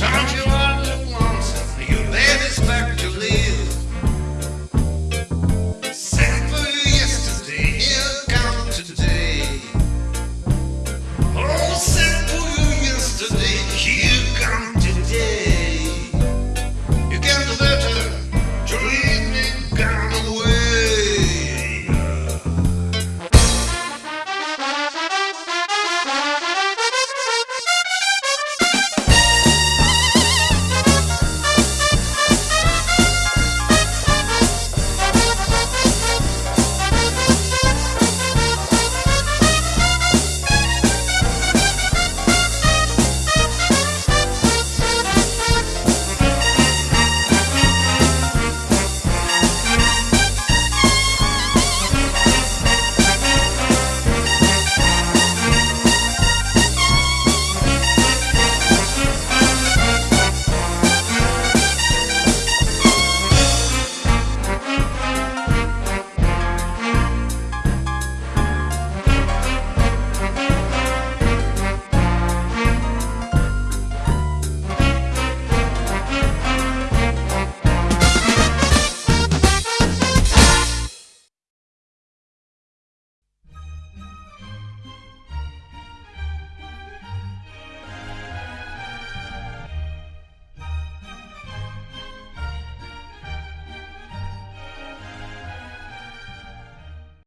Don't you